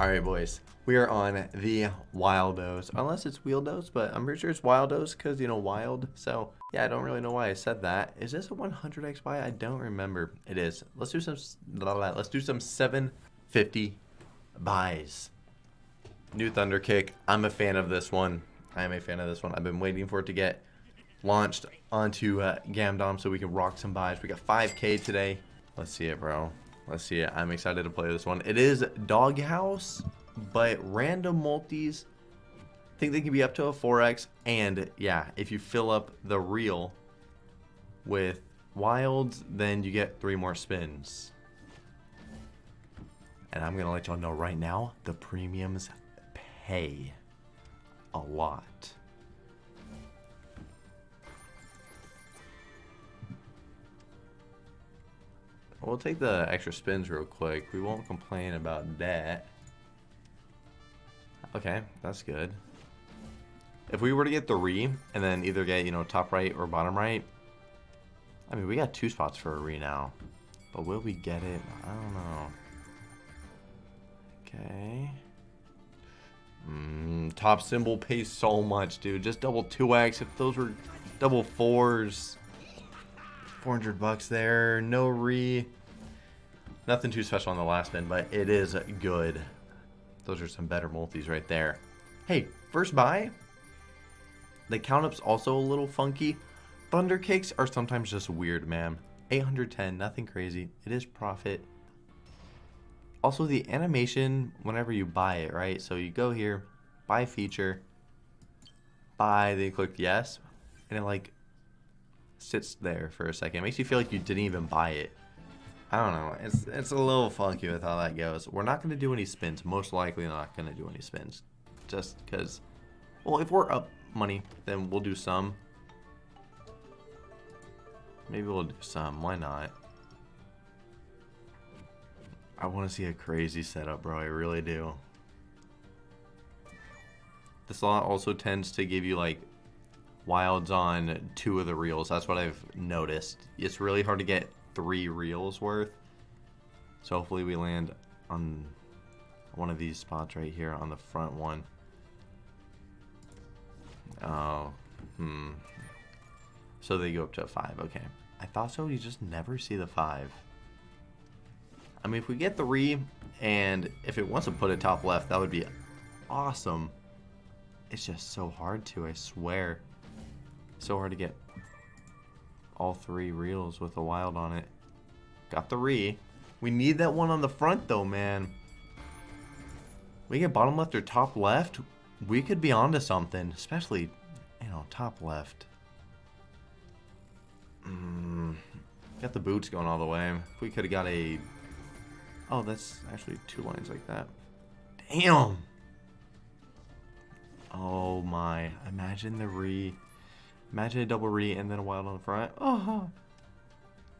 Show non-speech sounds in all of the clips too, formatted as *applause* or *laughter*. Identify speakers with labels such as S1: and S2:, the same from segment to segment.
S1: Alright, boys. We are on the Wildos. Unless it's Wieldos, but I'm pretty sure it's Wildos because, you know, wild. So, yeah, I don't really know why I said that. Is this a 100x buy? I don't remember. It is. Let's do some, blah, blah, let's do some 750 buys. New Thunderkick. I'm a fan of this one. I am a fan of this one. I've been waiting for it to get launched onto uh, Gamdom so we can rock some buys. We got 5k today. Let's see it, bro. Let's see it. I'm excited to play this one. It is Doghouse, but random multis. I think they can be up to a 4x. And yeah, if you fill up the reel with wilds, then you get three more spins. And I'm going to let y'all know right now, the premiums pay a lot. We'll take the extra spins real quick. We won't complain about that. Okay, that's good. If we were to get three, and then either get, you know, top right or bottom right, I mean, we got two spots for a re now. But will we get it? I don't know. Okay. Mm, top symbol pays so much, dude. Just double 2x. If those were double fours. 400 bucks there. No re. Nothing too special on the last bin, but it is good. Those are some better multis right there. Hey, first buy. The count up's also a little funky. Thunderkicks are sometimes just weird, man. 810, nothing crazy. It is profit. Also, the animation, whenever you buy it, right? So you go here, buy feature, buy, then you click yes, and it like sits there for a second. It makes you feel like you didn't even buy it. I don't know. It's it's a little funky with how that goes. We're not going to do any spins. Most likely not going to do any spins. Just because, well, if we're up money, then we'll do some. Maybe we'll do some. Why not? I want to see a crazy setup, bro. I really do. The slot also tends to give you, like, wilds on two of the reels. That's what I've noticed. It's really hard to get three reels worth. So hopefully we land on one of these spots right here on the front one. Oh, hmm. So they go up to a five. Okay. I thought so. You just never see the five. I mean, if we get three, and if it wants to put it top left, that would be awesome. It's just so hard to, I swear. So hard to get all three reels with a wild on it. Got three. We need that one on the front though, man. We get bottom left or top left, we could be onto something. Especially, you know, top left. Mm, got the boots going all the way. If we could have got a... Oh, that's actually two lines like that. Damn! Oh my. Imagine the re... Imagine a double re and then a wild on the front. Oh,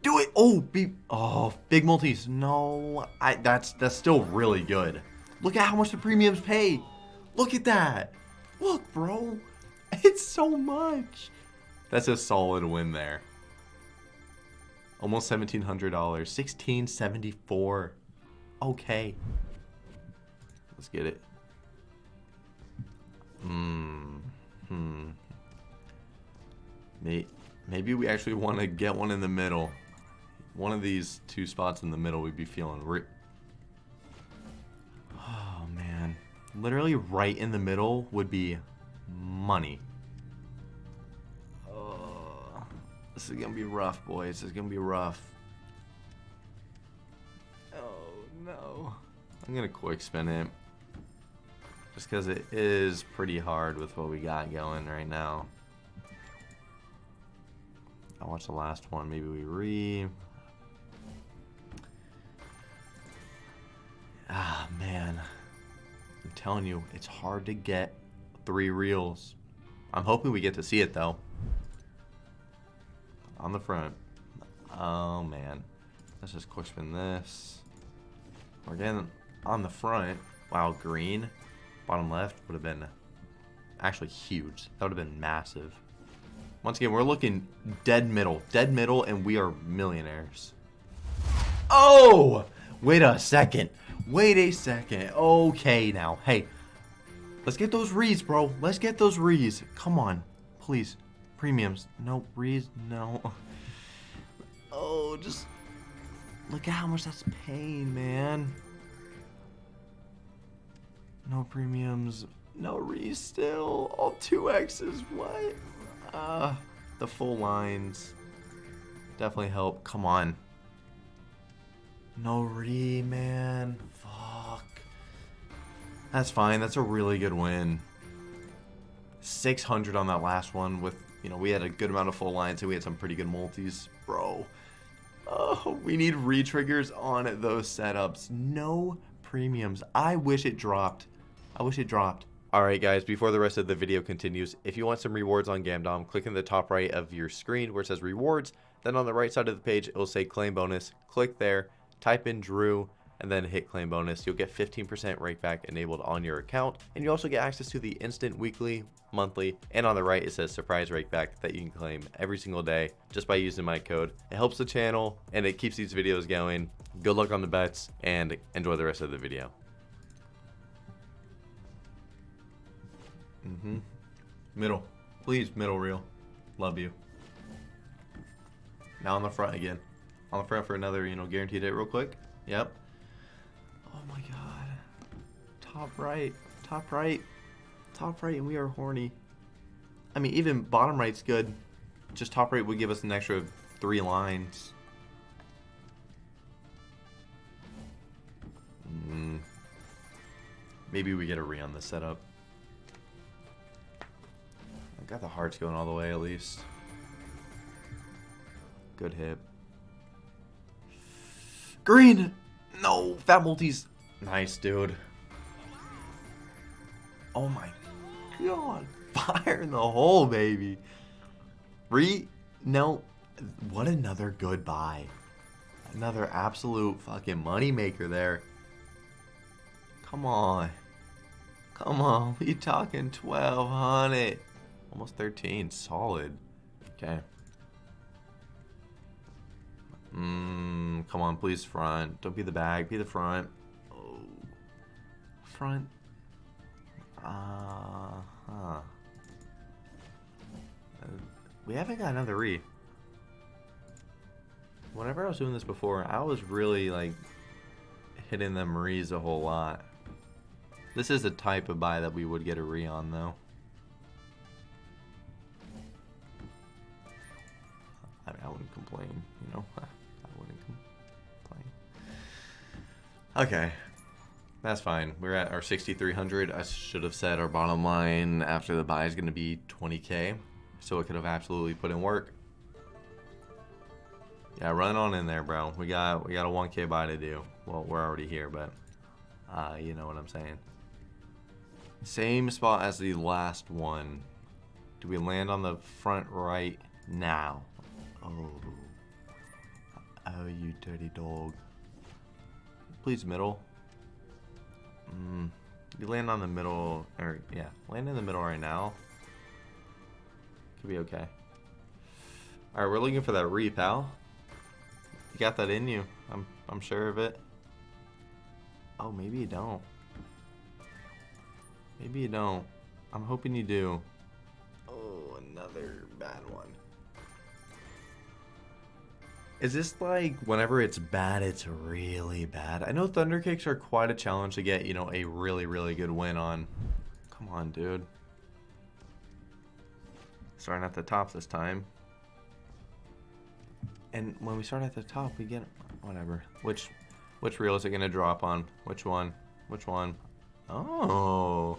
S1: do it! Oh, be oh, big multis. No, I that's that's still really good. Look at how much the premiums pay. Look at that. Look, bro. *laughs* It's so much. That's a solid win there. Almost seventeen hundred dollars. Sixteen seventy four. Okay. Let's get it. Hmm. Hmm. Maybe we actually *laughs* want to get one in the middle. One of these two spots in the middle we'd be feeling re Oh, man. Literally right in the middle would be money. Oh, this is going to be rough, boys. This is going to be rough. Oh, no. I'm going to quick spin it. Just because it is pretty hard with what we got going right now. I watched the last one. Maybe we re. Ah, man. I'm telling you, it's hard to get three reels. I'm hoping we get to see it, though. On the front. Oh, man. Let's just quick spin this. We're getting on the front. Wow, green. Bottom left would have been actually huge. That would have been massive. Once again, we're looking dead middle. Dead middle, and we are millionaires. Oh! Wait a second. Wait a second. Okay, now. Hey, let's get those reeds, bro. Let's get those reeds. Come on. Please. Premiums. No, reeds. No. *laughs* Oh, just look at how much that's paying, man. No premiums. No rees still. All two X's. What? Uh, the full lines definitely help. Come on. No re, man. Fuck. That's fine. That's a really good win. 600 on that last one with, you know, we had a good amount of full lines and we had some pretty good multis. Bro. Oh, we need re-triggers on those setups. No premiums. I wish it dropped. I wish it dropped. Alright guys, before the rest of the video continues, if you want some rewards on Gamdom, click in the top right of your screen where it says rewards, then on the right side of the page it will say claim bonus. Click there, type in Drew, and then hit claim bonus. You'll get 15% rakeback enabled on your account, and you also get access to the instant weekly, monthly, and on the right it says surprise rakeback that you can claim every single day just by using my code. It helps the channel and it keeps these videos going. Good luck on the bets and enjoy the rest of the video. Mm-hmm. Middle. Please, middle reel. Love you. Now on the front again. On the front for another, you know, guaranteed hit real quick. Yep. Oh my god. Top right. Top right. Top right, and we are horny. I mean, even bottom right's good. Just top right would give us an extra three lines. Mm. Maybe we get a re on the setup. Got the hearts going all the way at least. Good hit. Green! No! Fat multis. Nice, dude. Oh my god. *laughs* Fire in the hole, baby. Re... No. What another good buy. Another absolute fucking moneymaker there. Come on. Come on. We talking 1200 Almost 13. Solid. Okay. Mmm, come on, please, front. Don't be the back, be the front. Oh. Front. Uh, huh. Uh, we haven't got another re. Whenever I was doing this before, I was really, like, hitting them rees a whole lot. This is a type of buy that we would get a re on, though. I mean, *laughs* I wouldn't complain, you know. Okay. That's fine. We're at our 6,300. I should have said our bottom line after the buy is going to be 20k. So it could have absolutely put in work. Yeah, run on in there, bro. We got we got a 1k buy to do. Well, we're already here, but uh, you know what I'm saying. Same spot as the last one. Do we land on the front right now? Oh. Oh, you dirty dog. Please middle. Mm, you land on the middle, or yeah, land in the middle right now. Could be okay. Alright, we're looking for that re, pal. You got that in you. I'm, I'm sure of it. Oh, maybe you don't. Maybe you don't. I'm hoping you do. Oh, another bad one. Is this like whenever it's bad, it's really bad? I know Thunderkicks are quite a challenge to get, you know, a really, really good win on. Come on, dude. Starting at the top this time. And when we start at the top, we get whatever. Which which reel is it going to drop on? Which one? Which one? Oh.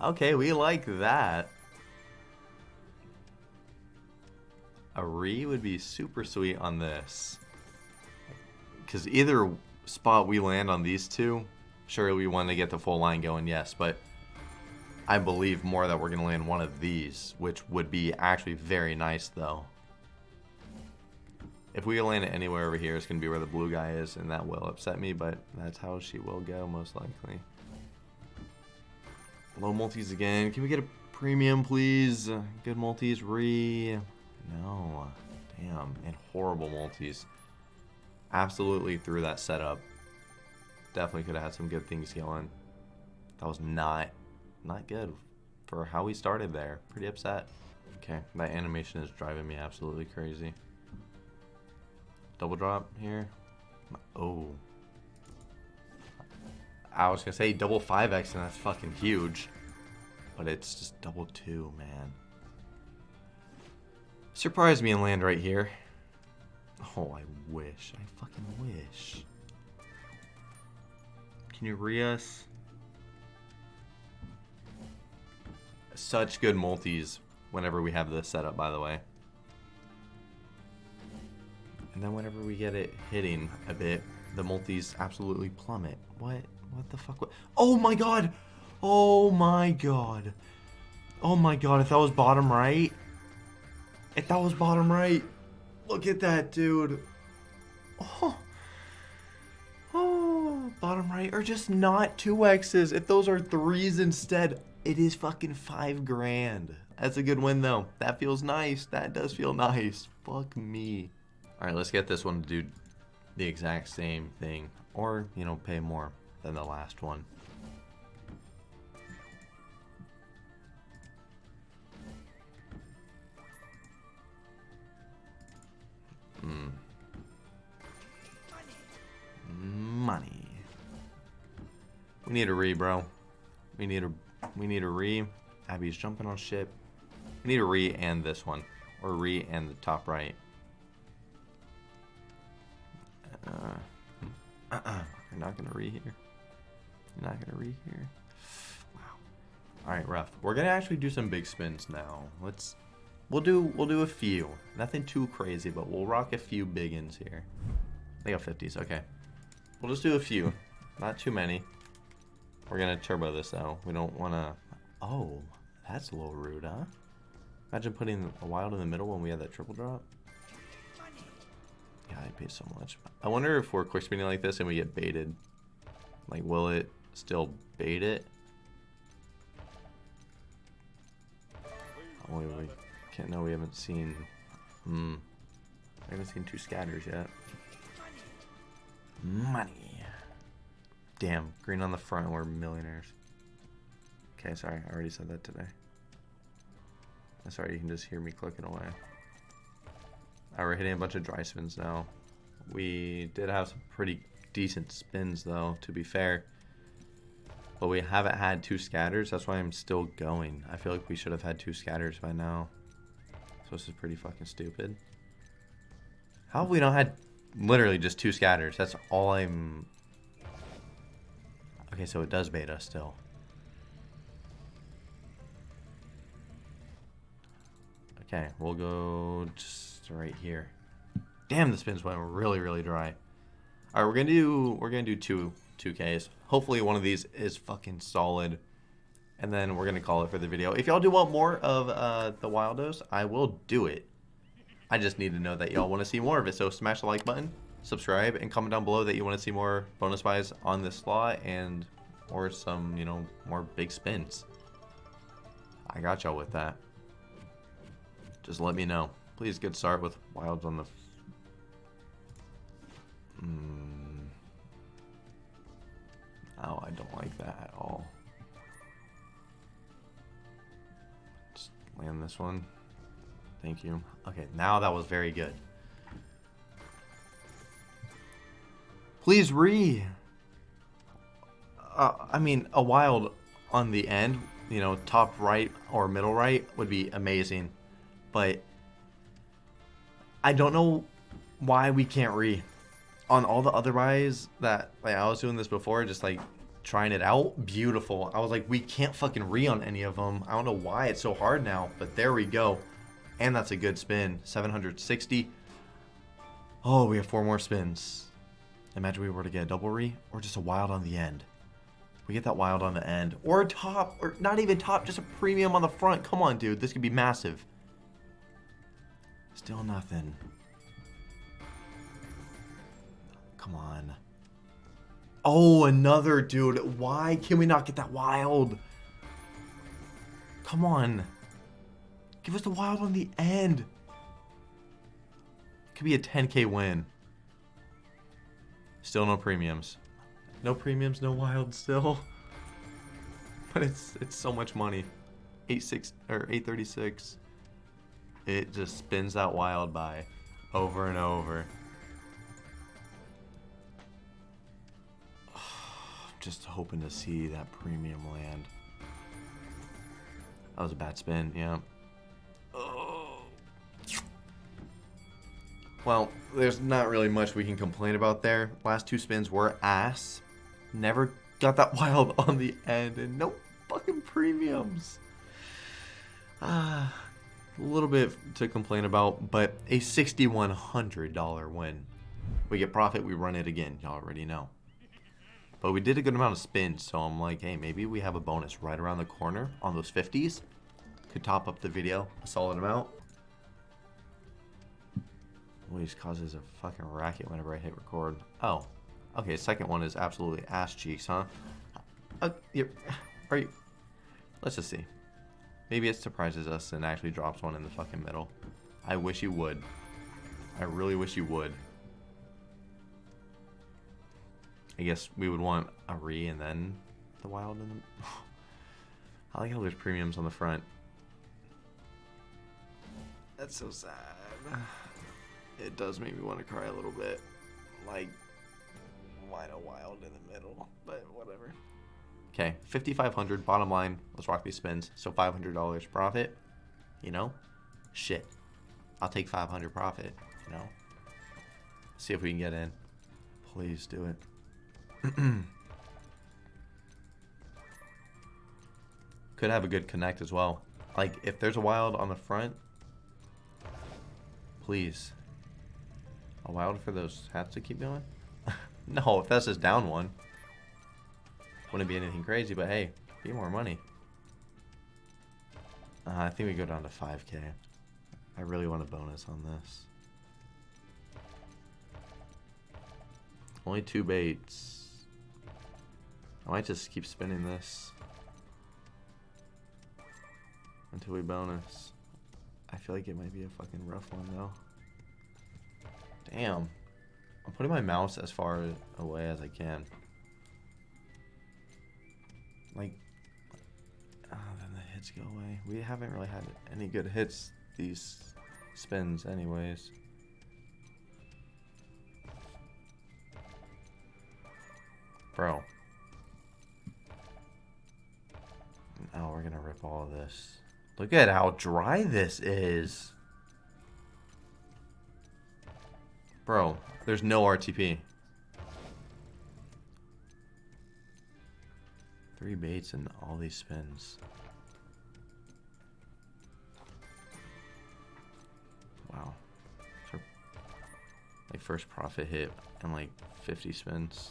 S1: Okay, we like that. A re would be super sweet on this. Because either spot we land on these two, sure we want to get the full line going, yes, but I believe more that we're going to land one of these, which would be actually very nice, though. If we land it anywhere over here, it's going to be where the blue guy is, and that will upset me, but that's how she will go, most likely. Low multis again. Can we get a premium, please? Good multis, re... No. Damn. And horrible multis. Absolutely through that setup. definitely could have had some good things going. That was not, not good for how we started there. Pretty upset. Okay, that animation is driving me absolutely crazy. Double drop here. Oh. I was gonna say double 5x and that's fucking huge. But it's just double 2, man. Surprise me and land right here. Oh, I wish. I fucking wish. Can you re us? Such good multis whenever we have this set up, by the way. And then whenever we get it hitting a bit, the multis absolutely plummet. What? What the fuck? Oh my god! Oh my god. Oh my god, if that was bottom right. If that was bottom right. Look at that, dude. Oh. Oh, bottom right. Or just not two X's. If those are threes instead, it is fucking five grand. That's a good win, though. That feels nice. That does feel nice. Fuck me. All right, let's get this one to do the exact same thing. Or, you know, pay more than the last one. We need a re, bro. We need a we need a re. Abby's jumping on ship. We need a re and this one. Or re and the top right. Uh, uh, uh, you're not gonna re here. You're not gonna re here. Wow. All right, rough. We're gonna actually do some big spins now. Let's. We'll do. We'll do a few. Nothing too crazy, but we'll rock a few big ins here. They got 50s. Okay. We'll just do a few. Not too many. We're gonna turbo this though. We don't wanna. Oh, that's a little rude, huh? Imagine putting a wild in the middle when we had that triple drop. Yeah, I pay so much. I wonder if we're quick spinning like this and we get baited. Like, will it still bait it? Oh, we can't know. We haven't seen. Hmm. I haven't seen two scatters yet. Damn, green on the front. We're millionaires. Okay, sorry. I already said that today. Sorry, you can just hear me clicking away. Right, we're hitting a bunch of dry spins now. We did have some pretty decent spins, though, to be fair. But we haven't had two scatters. That's why I'm still going. I feel like we should have had two scatters by now. So this is pretty fucking stupid. How have we not had literally just two scatters? That's all I'm... Okay, so it does bait us still. Okay, we'll go just right here. Damn, the spins went really, really dry. All right, we're gonna do we're gonna do two two Ks. Hopefully, one of these is fucking solid, and then we're gonna call it for the video. If y'all do want more of uh, the Wildos, I will do it. I just need to know that y'all want to see more of it. So smash the like button, subscribe, and comment down below that you want to see more bonus buys on this slot and or some you know more big spins. I got y'all with that. Just let me know. Please get start with wilds on the... Mm. Oh, I don't like that at all. Just land this one. Thank you. Okay, now that was very good. Please re. Uh, I mean, a wild on the end, you know, top right or middle right would be amazing but I don't know why we can't re on all the other buys that like I was doing this before, just like trying it out. Beautiful. I was like, we can't fucking re on any of them. I don't know why it's so hard now, but there we go. And that's a good spin. 760. Oh, we have four more spins. Imagine we were to get a double re or just a wild on the end. We get that wild on the end. Or a top, or not even top, just a premium on the front. Come on, dude. This could be massive. Still nothing. Come on. Oh, another dude. Why can we not get that wild? Come on. Give us the wild on the end. Could be a 10k win. Still no premiums. No premiums, no wild still. *laughs* But it's it's so much money. Eight six or eight thirty six. It just spins that wild by over and over. *sighs* Just hoping to see that premium land. That was a bad spin, yeah. Well, there's not really much we can complain about there. Last two spins were ass. Never got that *laughs* wild on the end, and no fucking premiums. Ah, a little bit to complain about, but a $6,100 win. We get profit, we run it again. Y'all already know. But we did a good amount of spins, so I'm like, hey, maybe we have a bonus right around the corner on those 50s. Could top up the video a solid amount. Always causes a fucking racket whenever I hit record. Oh, okay. Second one is absolutely ass cheeks, huh? Uh, are you? Let's just see. Maybe it surprises us and actually drops one in the fucking middle. I wish you would. I really wish you would. I guess we would want a re and then the wild in the... *sighs* I like how there's premiums on the front. That's so sad. It does make me want to cry a little bit. Like, why no wild in the middle? *laughs* But whatever. Okay, 5500 bottom line. Let's rock these spins. So $500 profit. You know? Shit. I'll take 500 profit, you know? See if we can get in. Please do it. *clears throat* Could have a good connect as well. Like, if there's a wild on the front, please. A wild for those hats to keep going? *laughs* no, if that's just down one. Wouldn't be anything crazy, but hey, be more money. Uh, I think we go down to 5k. I really want a bonus on this. Only two baits. I might just keep spinning this. Until we bonus. I feel like it might be a fucking rough one though. Damn. I'm putting my mouse as far away as I can. Like, oh, then the hits go away. We haven't really had any good hits these spins anyways. Bro. Now we're gonna rip all of this. Look at how dry this is. Bro, there's no RTP. Three baits and all these spins. Wow. Like first profit hit and like 50 spins.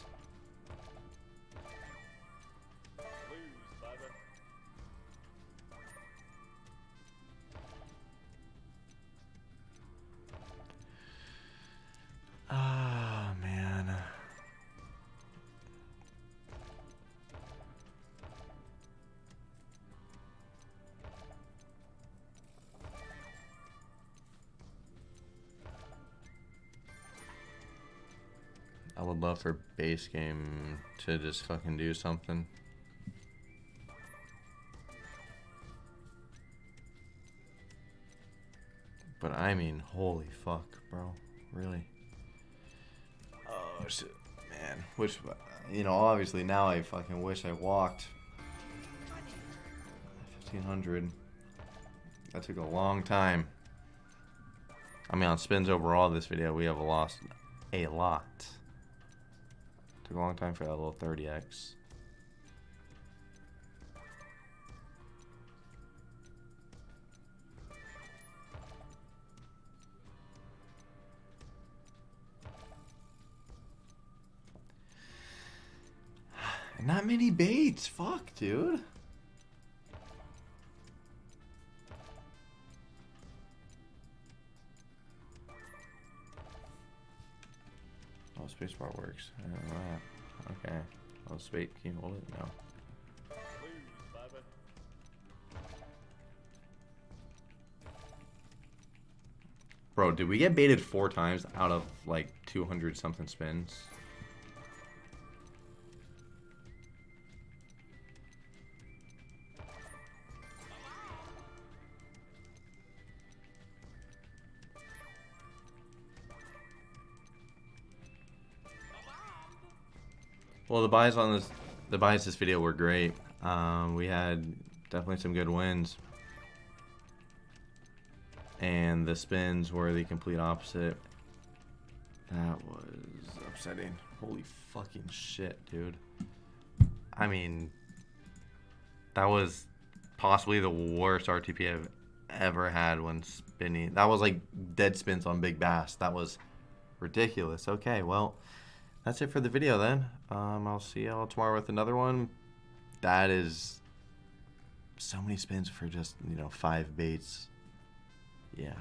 S1: Would love for base game to just fucking do something. But I mean, holy fuck, bro. Really? Oh shit, man. Which, you know, obviously now I fucking wish I walked. 1500. That took a long time. I mean, on spins overall this video, we have lost a lot. Took a long time for that little 30x. *sighs* Not many baits. Fuck, dude. Spacebar works. Okay. Oh, space. Can you hold it? No. Bro, did we get baited four times out of like 200 something spins? Well, the buys on this, the buys this video were great. Um, we had definitely some good wins. And the spins were the complete opposite. That was upsetting. Holy fucking shit, dude. I mean, that was possibly the worst RTP I've ever had when spinning. That was like dead spins on Big Bass. That was ridiculous. Okay, well, that's it for the video then. Um, I'll see y'all tomorrow with another one. That is so many spins for just, you know, five baits. Yeah.